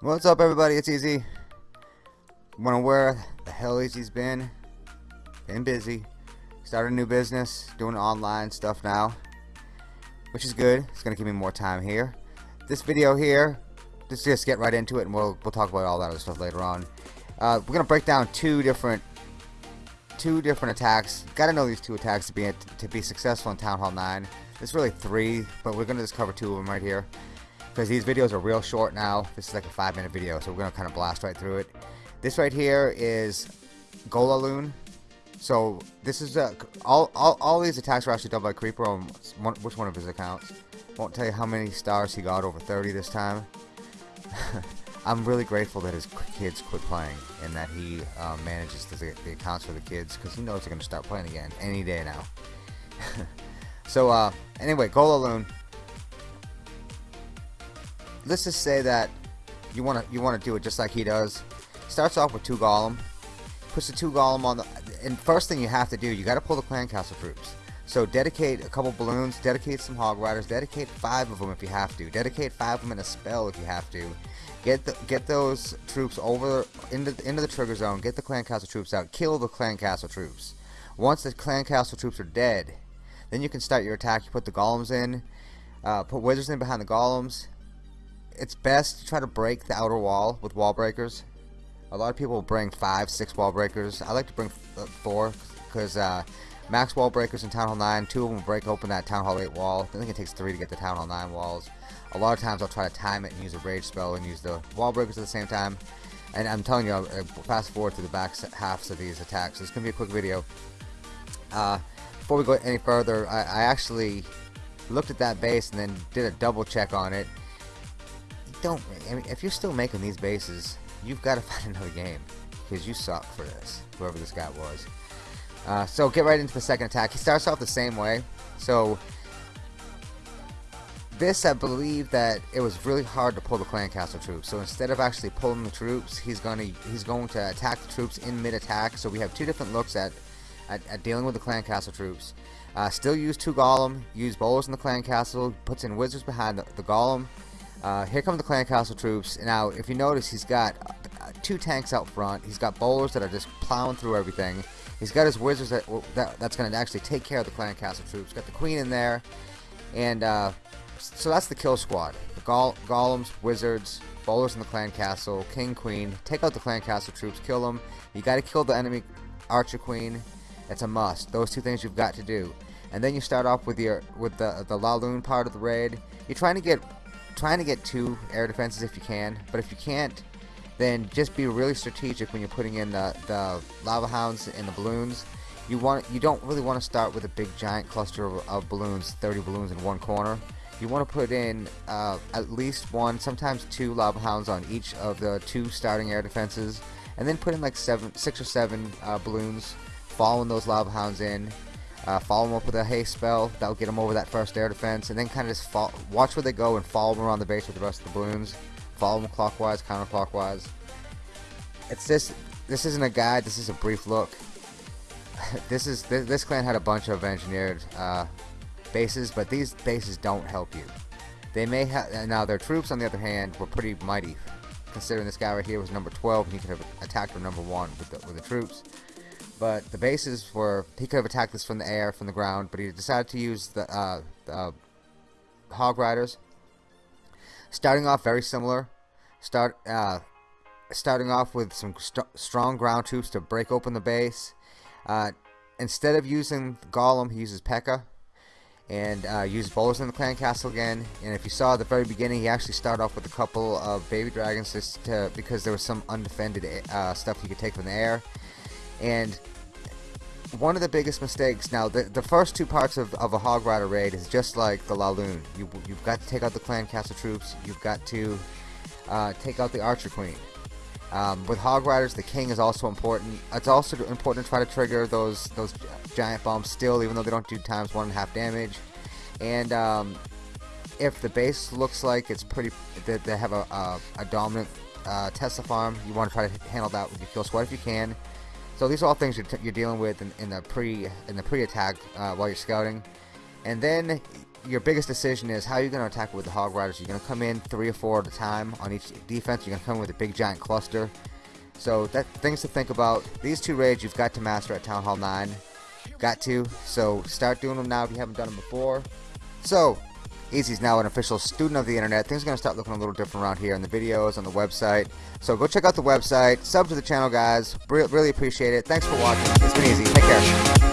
What's up everybody, it's Easy. Wonder where the hell he's been. Been busy. Started a new business, doing online stuff now. Which is good, it's gonna give me more time here. This video here, let's just get right into it and we'll, we'll talk about all that other stuff later on. Uh, we're gonna break down two different two different attacks. Gotta know these two attacks to be to be successful in Town Hall 9. There's really three, but we're gonna just cover two of them right here because these videos are real short now. This is like a five minute video, so we're gonna kind of blast right through it. This right here is Golaloon. So this is uh, all, all all these attacks were actually done by Creeper on one, which one of his accounts. Won't tell you how many stars he got over 30 this time. I'm really grateful that his kids quit playing and that he uh, manages the, the, accounts for the kids because he knows they're going to start playing again any day now. so uh, anyway, Golaloon let's just say that you want to you want to do it just like he does. Starts off with two golem, puts the two golem on the. And first thing you have to do, you got to pull the clan castle troops. So dedicate a couple balloons, dedicate some hog riders, dedicate five of them if you have to, dedicate five of them in a spell if you have to. Get the, get those troops over into into the trigger zone. Get the clan castle troops out. Kill the clan castle troops. Once the clan castle troops are dead, then you can start your attack. You put the golems in, uh, put wizards in behind the golems, it's best to try to break the outer wall with wall breakers. A lot of people bring five, six wall breakers. I like to bring uh, four because uh, max wall breakers in Town Hall 9, two of them break open that Town Hall 8 wall. I think it takes three to get the Town Hall 9 walls. A lot of times I'll try to time it and use a rage spell and use the wall breakers at the same time. And I'm telling you, I'll uh, fast forward to the back halves of these attacks. So it's going to be a quick video. Uh, before we go any further, I, I actually looked at that base and then did a double check on it don't. I mean, if you're still making these bases, you've got to find another game because you suck for this. Whoever this guy was. Uh, so get right into the second attack. He starts off the same way. So this, I believe that it was really hard to pull the clan castle troops. So instead of actually pulling the troops, he's gonna he's going to attack the troops in mid attack. So we have two different looks at at, at dealing with the clan castle troops. Uh, still use two golem. Use bowlers in the clan castle. Puts in wizards behind the, the golem. Uh, here come the clan castle troops. Now, if you notice, he's got uh, two tanks out front. He's got bowlers that are just plowing through everything. He's got his wizards that, that that's going to actually take care of the clan castle troops. Got the queen in there, and uh, so that's the kill squad. The go golems, wizards, bowlers in the clan castle, king, queen. Take out the clan castle troops, kill them. You got to kill the enemy archer queen. It's a must. Those two things you've got to do. And then you start off with your with the the Laloon part of the raid. You're trying to get trying to get two air defenses if you can, but if you can't, then just be really strategic when you're putting in the, the lava hounds and the balloons. You want you don't really want to start with a big giant cluster of, of balloons, 30 balloons in one corner. You want to put in uh, at least one, sometimes two lava hounds on each of the two starting air defenses, and then put in like seven, six or seven uh, balloons, following those lava hounds in, uh, follow them up with a haste spell. That'll get them over that first air defense. And then kind of just watch where they go and follow them around the base with the rest of the balloons. Follow them clockwise, counterclockwise. It's this. This isn't a guide. This is a brief look. this is this, this, clan had a bunch of engineered uh, bases, but these bases don't help you. They may have now their troops, on the other hand, were pretty mighty. Considering this guy right here was number 12, and he could have attacked number one with the, with the troops. But the bases were he could have attacked this from the air, from the ground, but he decided to use the, uh, the uh, Hog Riders. Starting off very similar. Start uh, starting off with some st strong ground troops to break open the base. Uh, instead of using Golem, he uses P.E.K.K.A. and uh, bowlers in the clan castle again. And if you saw at the very beginning, he actually started off with a couple of baby dragons just to, because there was some undefended uh, stuff he could take from the air. And one of the biggest mistakes now the, the first two parts of, of a hog rider raid is just like the Laloon you, you've got to take out the clan castle troops you've got to uh, take out the archer queen Um, with Hog Riders, the King is also important. It's also important to try to trigger those those giant bombs still, even though they don't do times one and a half damage. And um, if the base looks like it's pretty, they, they have a, a, a dominant uh, Tesla farm, you want to try to handle that with your kill squad if you can. So these are all things you're, you're dealing with in, in, the pre in the pre-attack uh, while you're scouting. And then your biggest decision is how you're going to attack with the Hog Riders. You're going to come in three or four at a time on each defense. You're going to come in with a big giant cluster. So that things to think about. These two raids you've got to master at Town Hall 9. Got to. So start doing them now if you haven't done them before. So Easy's now an official student of the internet. Things are going to start looking a little different around here in the videos, on the website. So go check out the website, sub to the channel, guys. Re really appreciate it. Thanks for watching. It's been easy. Take care.